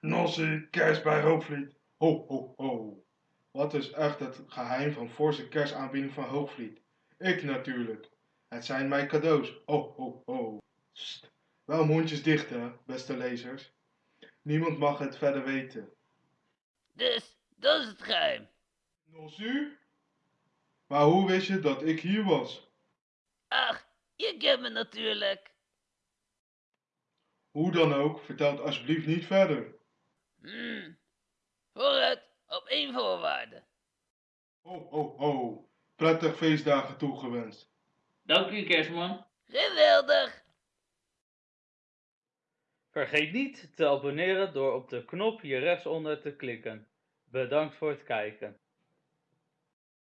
Nossie, kerst bij Hoogvliet. Ho, ho, ho. Wat is echt het geheim van forse kerstaanbieding van Hoogvliet? Ik natuurlijk. Het zijn mijn cadeaus. Ho, ho, ho. Sst. Wel mondjes dicht, hè, beste lezers. Niemand mag het verder weten. Dus, dat is het geheim. Nossie? Maar hoe wist je dat ik hier was? Je kent me natuurlijk. Hoe dan ook, vertel het alsjeblieft niet verder. Hmm. Vooruit, op één voorwaarde. Ho, ho, ho. Prettig feestdagen toegewenst. Dank u, kerstman. Geweldig. Vergeet niet te abonneren door op de knop hier rechtsonder te klikken. Bedankt voor het kijken.